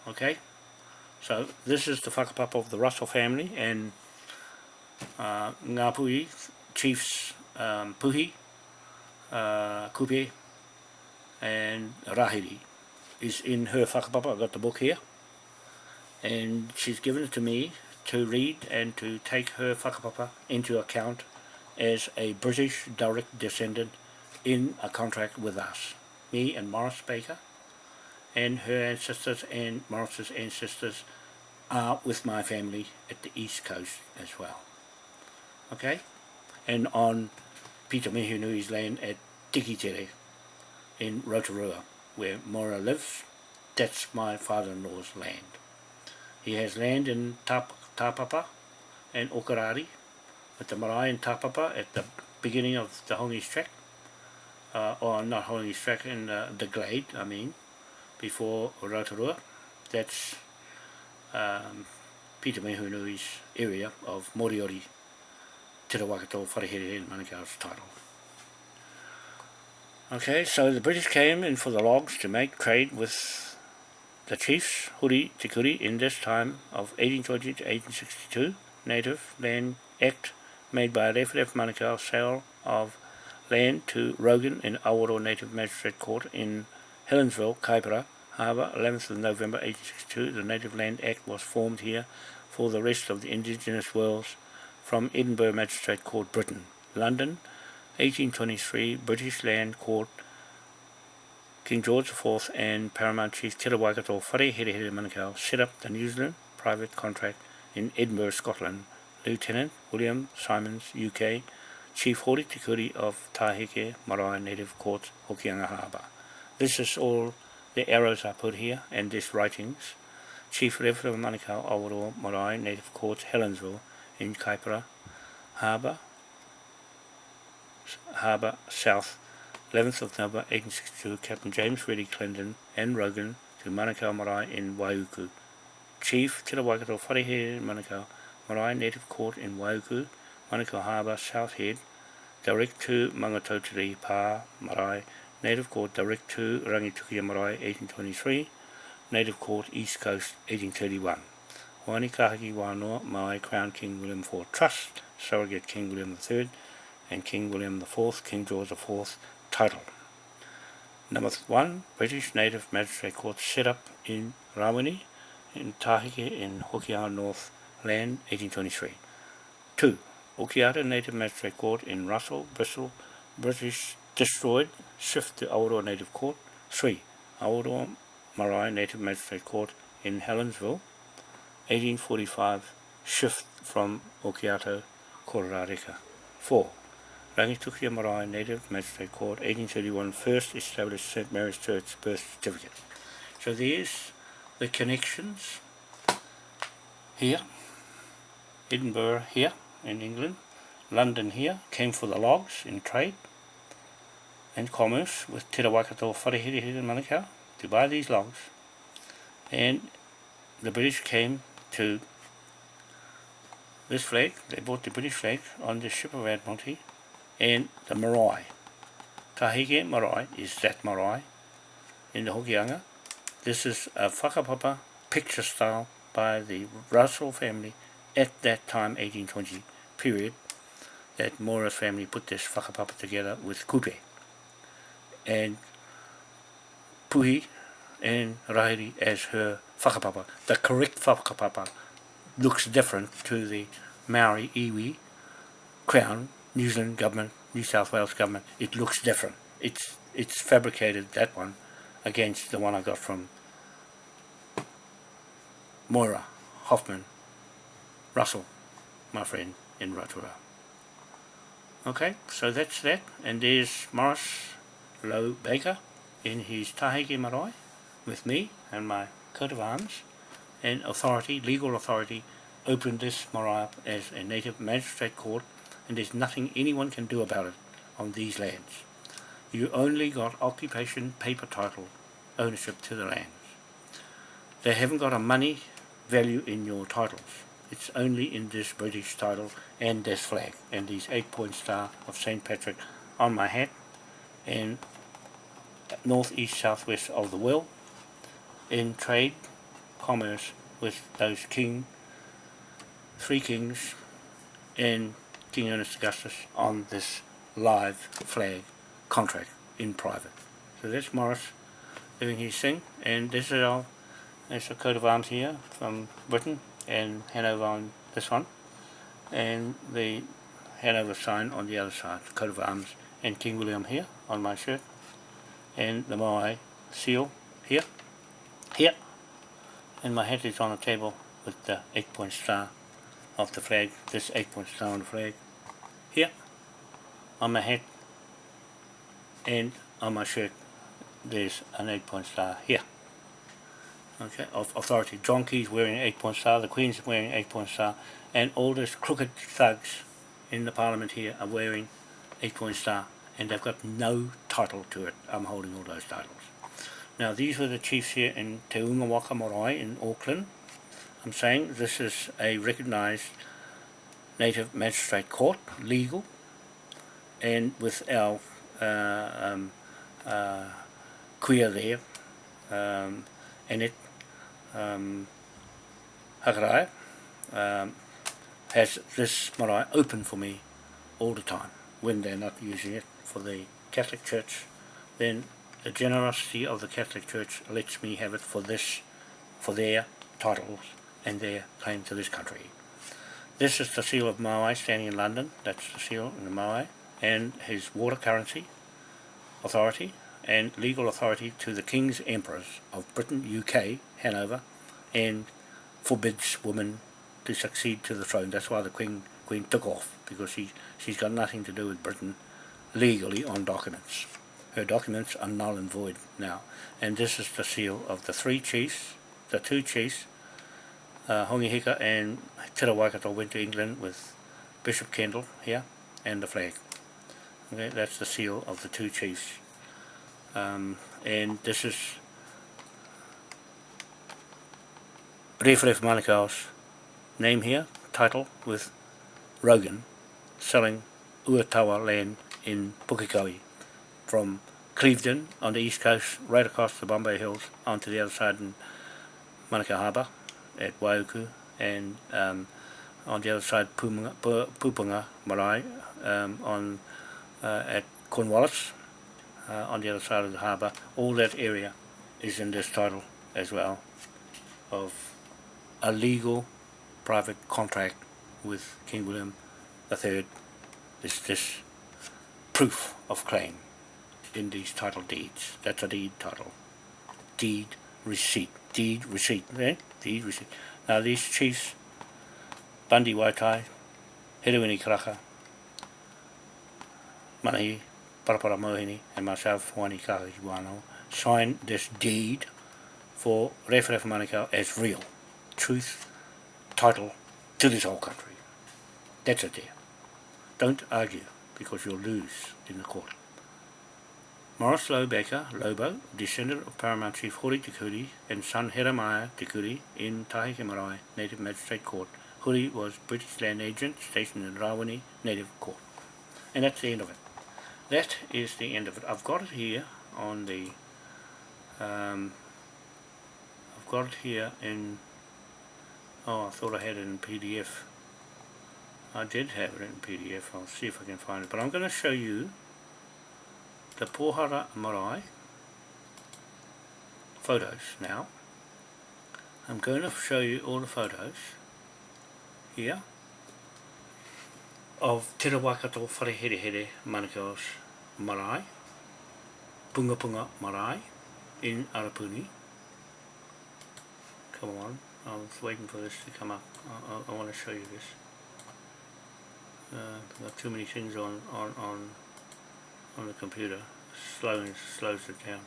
Okay? So this is the whakapapa of the Russell family and uh, Ngāpuhi, Chiefs um, Puhi, uh, Kupe and Rahiri is in her whakapapa. I've got the book here and she's given it to me to read and to take her whakapapa into account as a British direct descendant in a contract with us. Me and Morris Baker and her ancestors and Morris's ancestors are with my family at the east coast as well. Okay? And on Peter Mihinui's land at Tikitere in Rotorua where Mora lives, that's my father-in-law's land. He has land in Tap Tāpapa and Okoroire with the marae and tapapa at the beginning of the Hongi's track uh, or not Hongi's track in uh, the glade I mean before Rotorua that's um, Peter Mehunui's area of Moriori Te Rawakato Wharehere in Manukau's title. Okay, so the British came in for the logs to make trade with the chiefs, Huri Tikuri, in this time of 1820 to 1862, Native Land Act made by Rewharewha Manukau sale of land to Rogan in Awaroa Native Magistrate Court in Helensville, Kaipara Harbour, 11th of November 1862. The Native Land Act was formed here for the rest of the indigenous worlds from Edinburgh Magistrate Court, Britain. London, 1823, British Land Court King George IV and Paramount Chief Te Waikato Whare Here Here Manukau set up the New Zealand private contract in Edinburgh, Scotland. Lieutenant William Simons, UK, Chief Hori Tikuri of Taheke Marae Native Court, Hokianga Harbour. This is all the arrows I put here and these writings. Chief Rewharewha Manukau Awaroa Marae Native Court, Helensville in Kaipara Harbour, Harbour South 11th of November 1862, Captain James Reddy Clendon and Rogan to Manukau Marae in Waiuku. Chief Te Waikato Wharehere Manukau Marae Native Court in Waiuku, Manukau Harbour, South Head, direct to Mangatotiri Pa Marae, Native Court direct to Rangitukia Marae 1823, Native Court East Coast 1831. Wani Kahaki Wānoa Marae Crown King William IV Trust, Surrogate King William III, and King William IV, King George IV title. Number one, British Native Magistrate Court set up in Rawini, in Tahike in Hokianga North Land, 1823. Two, Okiato Native Magistrate Court in Russell, Bristol, British destroyed, shift to Aotearoa Native Court. Three, Aotearoa Marae Native Magistrate Court in Helensville, 1845, shift from Okiato, Kororareka. Four, Rangitukia Marae Native Magistrate Court, 1831, first established St. Mary's Church birth certificate. So there's the connections here, Edinburgh here in England, London here, came for the logs in trade and commerce with Te Rawakato Wharehere in Manukau to buy these logs and the British came to this flag, they bought the British flag on the ship of Admiralty and the marae. Taheke marae is that marae in the Hokianga. This is a whakapapa picture style by the Russell family at that time, 1820 period, that Mora's family put this whakapapa together with kupe. And Puhi and Rahiri as her whakapapa. The correct whakapapa looks different to the Maori iwi crown New Zealand government, New South Wales government, it looks different. It's it's fabricated, that one, against the one I got from Moira, Hoffman, Russell, my friend in Rotorua. Okay, so that's that. And there's Morris Lowe Baker in his Taheke Marae with me and my coat of arms and authority, legal authority, opened this marae up as a native magistrate court and there's nothing anyone can do about it on these lands. You only got occupation paper title ownership to the lands. They haven't got a money value in your titles. It's only in this British title and this flag and these eight point star of St. Patrick on my hat and north, east, southwest of the world in trade, commerce with those king, three kings and King Ernest Augustus on this live flag contract in private. So that's Morris doing his thing, and this is our a coat of arms here from Britain and Hanover on this one, and the Hanover sign on the other side, coat of arms, and King William here on my shirt, and the Moai seal here, here, and my hat is on the table with the eight point star of the flag, this eight point star on the flag, here, on my hat and on my shirt there's an eight point star here. Okay, of authority. Donkeys wearing an eight point star, the Queen's wearing an eight point star, and all those crooked thugs in the parliament here are wearing eight point star, and they've got no title to it. I'm holding all those titles. Now these were the chiefs here in Te Ungawaka Marae in Auckland, I'm saying this is a recognized native magistrate court, legal, and with our uh, um, uh, queer there, um, and it um, Hakarai um, has this marae open for me all the time. When they're not using it for the Catholic Church then the generosity of the Catholic Church lets me have it for this for their titles and their claim to this country. This is the seal of Maui standing in London, that's the seal in the Maui, and his water currency authority and legal authority to the King's Emperors of Britain, UK, Hanover, and forbids women to succeed to the throne. That's why the Queen Queen took off, because she, she's got nothing to do with Britain legally on documents. Her documents are null and void now. And this is the seal of the three chiefs, the two chiefs, uh, Hongi Hika and Te Waikato went to England with Bishop Kendall here and the flag. Okay, that's the seal of the two chiefs. Um, and this is Refref Manukau's name here, title, with Rogan selling Uatawa land in Pukekohe from Clevedon on the east coast, right across the Bombay Hills, onto the other side in Manukau Harbour at Waiuku, and um, on the other side Pupunga, Pupunga Marae um, on uh, at Cornwallis uh, on the other side of the harbour. All that area is in this title as well of a legal private contract with King William III is this proof of claim in these title deeds. That's a deed title. Deed receipt. Deed receipt. Deed receipt. Now these chiefs, Bundy Waitai, Hiruini Karaka, Manahi, Parapara Mohini, and myself, Wani Kahiwano, signed this deed for Rewharewha Manukau as real truth, title to this whole country. That's it there. Don't argue because you'll lose in the court. Morris Lowe Baker, Lobo, descendant of Paramount Chief Hori Te and son Jeremiah Te in Taheke Marae Native Magistrate Court. Hori was British land agent stationed in Rawene Native Court. And that's the end of it. That is the end of it. I've got it here on the um, I've got it here in Oh, I thought I had it in PDF. I did have it in PDF. I'll see if I can find it. But I'm going to show you the Pohara Marae photos now. I'm going to show you all the photos here of Te Waikato Whareherehere Manukau's Marae, Punga Punga Marae in Arapuni. Come on. I was waiting for this to come up. I, I, I want to show you this. Uh, got too many things on on on on the computer. Slowing slows it down.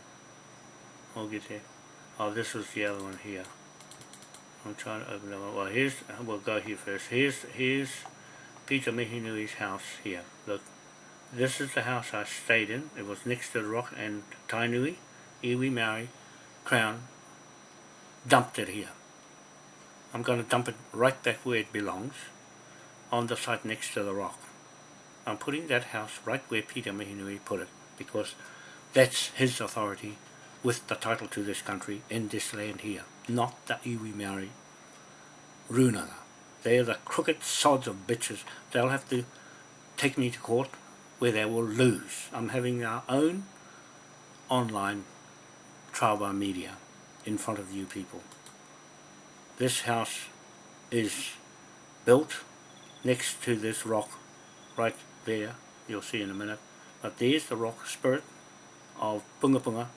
I'll get there. Oh, this was the other one here. I'm trying to open that one. Well, here's we'll go here first. Here's here's Peter Mihinui's house here. Look, this is the house I stayed in. It was next to the rock and Tainui, Iwi Maori, Crown, dumped it here. I'm going to dump it right back where it belongs, on the site next to the rock. I'm putting that house right where Peter Mihinui put it, because that's his authority with the title to this country in this land here, not the iwi Maori Runanga. They're the crooked sods of bitches. They'll have to take me to court where they will lose. I'm having our own online trial by media in front of you people. This house is built next to this rock right there, you'll see in a minute. But there's the rock spirit of Punga Punga,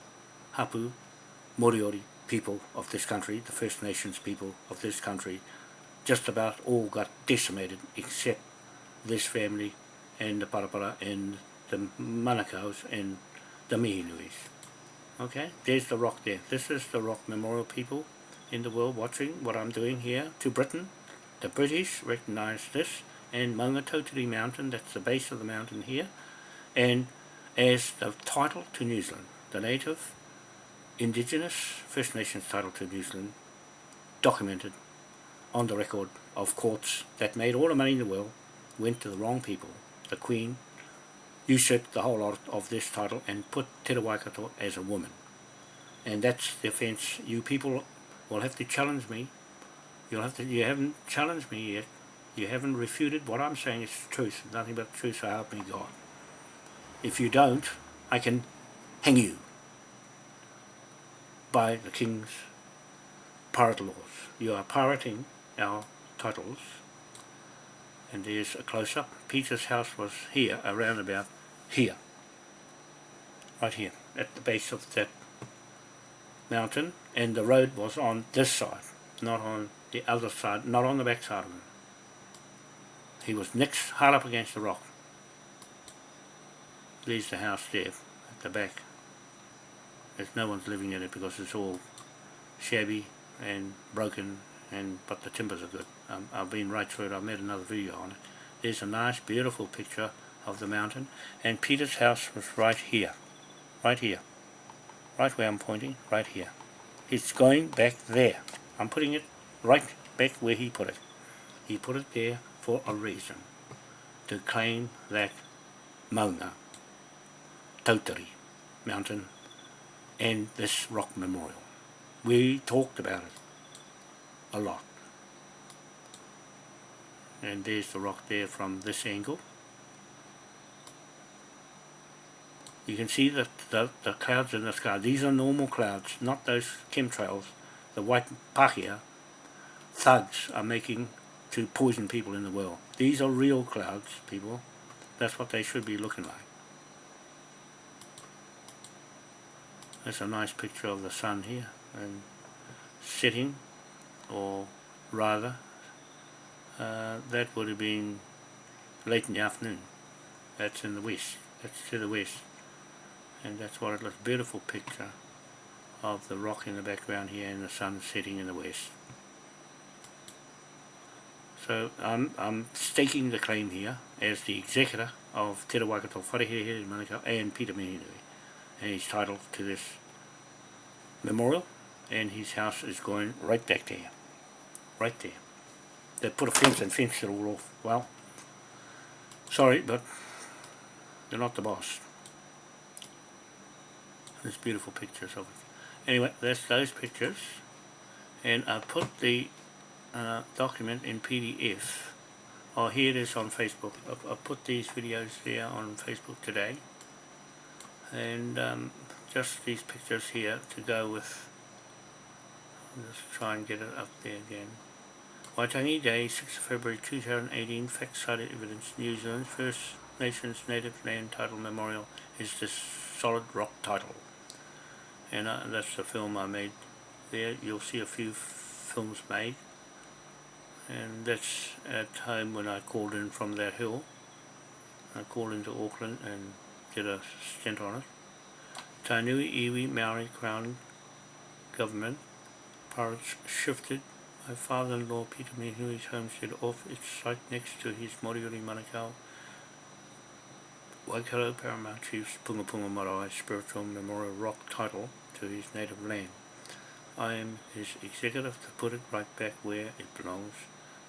Hapu, Moriori people of this country, the First Nations people of this country. Just about all got decimated except this family and the Parapara and the Manukau's and the Mihinuis. Okay, there's the rock there. This is the rock memorial people in the world watching what I'm doing here to Britain. The British recognize this and Maungatautari Mountain, that's the base of the mountain here, and as the title to New Zealand, the native indigenous First Nations title to New Zealand, documented on the record of courts that made all the money in the world, went to the wrong people. The Queen usurped the whole lot of this title and put Te as a woman. And that's the offence you people will have to challenge me. You'll have to, you haven't challenged me yet. You haven't refuted what I'm saying is truth, nothing but truth, so help me God. If you don't, I can hang you by the King's pirate laws. You are pirating our titles. And there's a close-up. Peter's house was here, around about here. Right here, at the base of that mountain and the road was on this side, not on the other side, not on the back side of him. He was next, hard up against the rock. There's the house there at the back. There's no one's living in it because it's all shabby and broken and but the timbers are good. Um, I've been right through it, I've made another video on it. There's a nice beautiful picture of the mountain and Peter's house was right here right here right where I'm pointing right here. It's going back there. I'm putting it right back where he put it. He put it there for a reason. To claim that Maunga Tautari mountain and this rock memorial. We talked about it a lot. And there's the rock there from this angle you can see the, the, the clouds in the sky these are normal clouds not those chemtrails the white pahia thugs are making to poison people in the world these are real clouds people that's what they should be looking like That's a nice picture of the sun here and setting or rather uh, that would have been late in the afternoon. That's in the west. That's to the west. And that's what it looks beautiful picture of the rock in the background here and the sun setting in the west. So I'm, I'm staking the claim here as the executor of Te Rawakato Wharehere in Manukau and Peter Mihinui. And he's titled to this memorial and his house is going right back there. Right there they put a fence and fenced it all off. Well, sorry, but they're not the boss. There's beautiful pictures of it. Anyway, that's those pictures. And I put the uh, document in PDF. Oh, here it is on Facebook. I, I put these videos there on Facebook today. And um, just these pictures here to go with. Let's try and get it up there again. Waitangi Day, 6th February 2018, Facts-Cited Evidence, New Zealand First Nations Native Land Title Memorial is this solid rock title. And uh, that's the film I made there. You'll see a few films made. And that's at home when I called in from that hill. I called into Auckland and did a stint on it. Tainui Iwi Maori Crown Government pirates shifted my father-in-law Peter Mihui's homestead off its site next to his Moriori Manukau Waikato Paramount Chief's Punga Punga Marae spiritual memorial rock title to his native land. I am his executive to put it right back where it belongs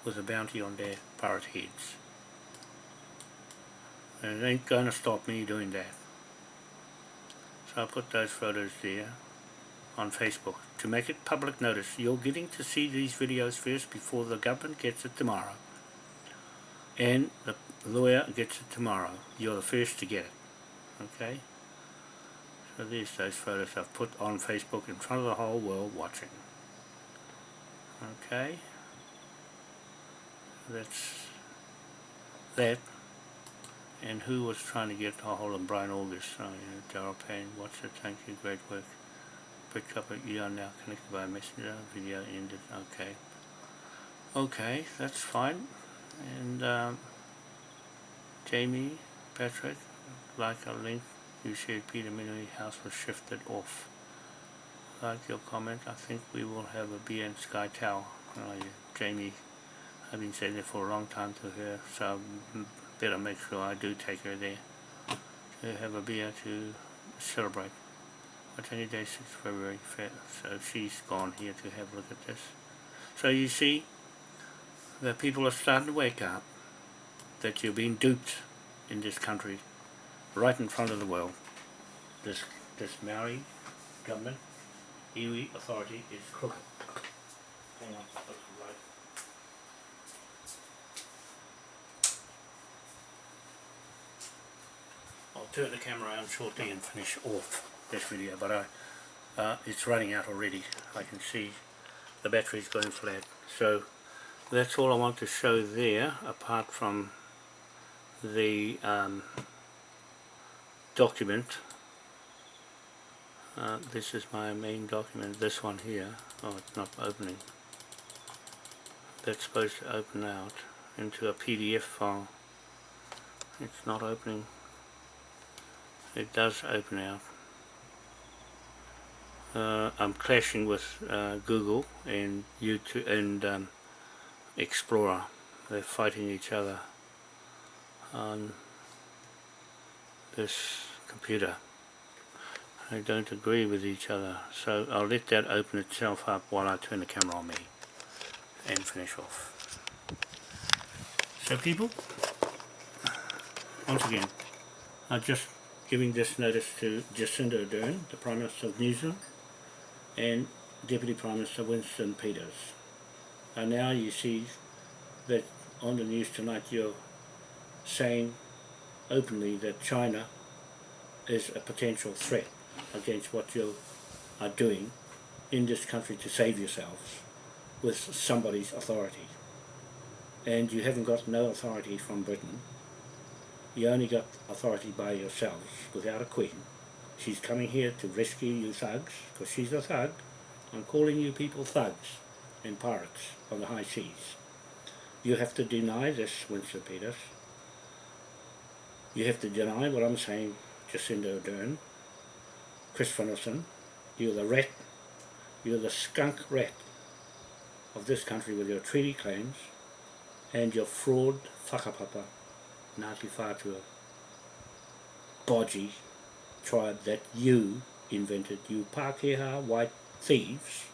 with a bounty on their pirate heads. And it ain't gonna stop me doing that. So I put those photos there on Facebook to make it public notice. You're getting to see these videos first before the government gets it tomorrow. And the lawyer gets it tomorrow. You're the first to get it. Okay? So there's those photos I've put on Facebook in front of the whole world watching. Okay? That's that. And who was trying to get a hold of Brian August? Oh, yeah, Daryl Payne. What's it? Thank you. Great work pick up you are now connected by messenger video ended okay okay that's fine and um, Jamie Patrick like a link you shared Peter Minui house was shifted off. Like your comment I think we will have a beer in Sky Tower. Jamie I've been saying it for a long time to her so I better make sure I do take her there to have a beer to celebrate. Any day 6 February so she's gone here to have a look at this. So you see, the people are starting to wake up that you're being duped in this country, right in front of the world. This, this Maori government, iwi authority is crooked. Hang on, I'll turn the camera around shortly and finish off this video but I, uh, it's running out already I can see the battery's going flat so that's all I want to show there apart from the um, document. Uh, this is my main document this one here. Oh it's not opening. That's supposed to open out into a PDF file. It's not opening. It does open out. Uh, I'm clashing with uh, Google and YouTube and um, Explorer. They're fighting each other on this computer. They don't agree with each other. So I'll let that open itself up while I turn the camera on me and finish off. So people, once again, I'm just giving this notice to Jacinda Ardern, the Prime Minister of New Zealand, and Deputy Prime Minister Winston Peters. And now you see that on the news tonight you're saying openly that China is a potential threat against what you are doing in this country to save yourselves with somebody's authority. And you haven't got no authority from Britain. You only got authority by yourselves without a queen. She's coming here to rescue you thugs, because she's a thug. I'm calling you people thugs and pirates on the high seas. You have to deny this, Winston Peters. You have to deny what I'm saying, Jacinda Ardern, Chris Finlayson, you're the rat, you're the skunk rat of this country with your treaty claims and your fraud whakapapa, Ngāti Whātua, bodgy tribe that you invented, you Pākehā white thieves,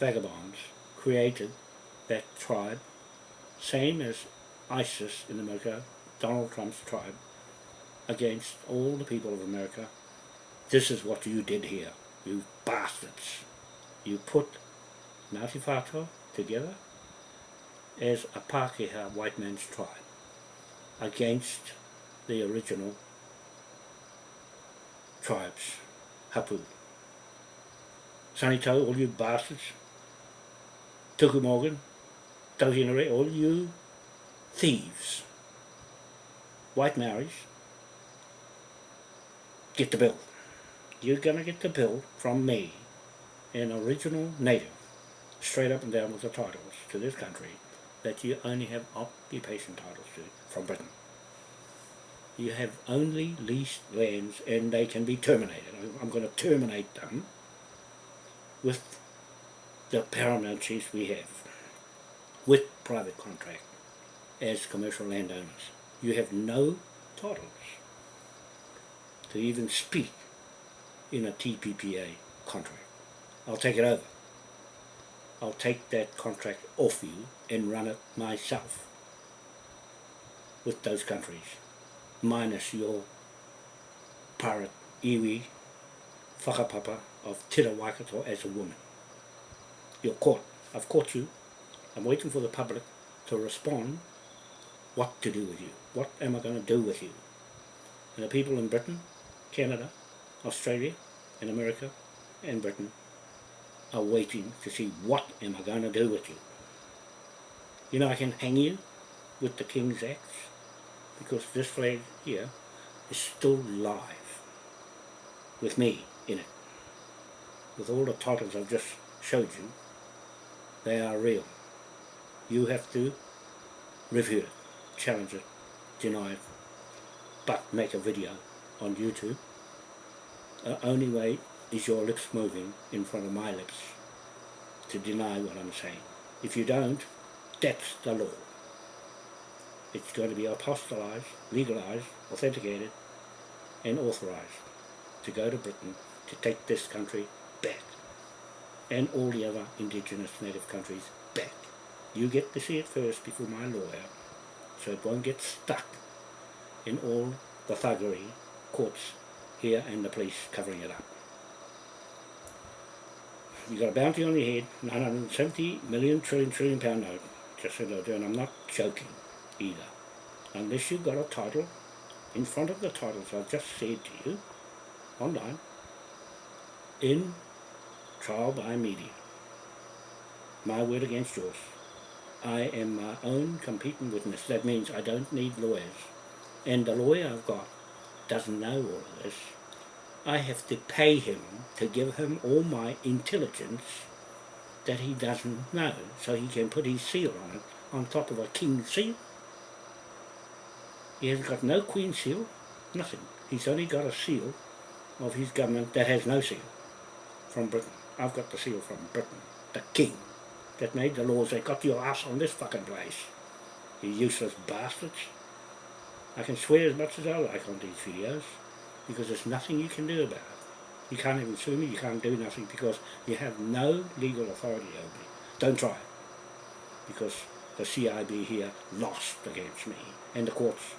vagabonds, created that tribe, same as ISIS in America, Donald Trump's tribe, against all the people of America. This is what you did here, you bastards. You put Ngāti Whātua together as a Pākehā white man's tribe against the original tribes, Hapu. Sanitau, all you bastards, Tuku Morgan, Tauhinare, all you thieves, white Maoris, get the bill. You're going to get the bill from me, an original native, straight up and down with the titles to this country, that you only have occupation titles to from Britain. You have only leased lands and they can be terminated. I'm going to terminate them with the paramount chiefs we have, with private contract as commercial landowners. You have no titles to even speak in a TPPA contract. I'll take it over. I'll take that contract off you and run it myself with those countries, minus your pirate iwi whakapapa of Tira Waikato as a woman. You're caught. I've caught you. I'm waiting for the public to respond what to do with you. What am I going to do with you? And the people in Britain, Canada, Australia, and America, and Britain are waiting to see what am I going to do with you. You know I can hang you with the King's Axe because this flag here is still live with me in it. With all the titles I've just showed you, they are real. You have to review it, challenge it, deny it, but make a video on YouTube. The only way is your lips moving in front of my lips to deny what I'm saying. If you don't, that's the law. It's going to be apostolized, legalized, authenticated, and authorized to go to Britain to take this country back and all the other indigenous native countries back. You get to see it first before my lawyer so it won't get stuck in all the thuggery courts here and the police covering it up You've got a bounty on your head, 970 million trillion trillion pound note, just said I'll do, and I'm not joking either. Unless you've got a title in front of the titles I've just said to you, online, in trial by media. My word against yours. I am my own competing witness. That means I don't need lawyers. And the lawyer I've got doesn't know all of this. I have to pay him to give him all my intelligence that he doesn't know, so he can put his seal on it, on top of a king's seal. He has got no queen seal, nothing. He's only got a seal of his government that has no seal from Britain. I've got the seal from Britain, the king that made the laws They got your ass on this fucking place. You useless bastards. I can swear as much as I like on these videos because there's nothing you can do about it. You can't even sue me, you can't do nothing because you have no legal authority over me. Don't try it. Because the CIB here lost against me and the courts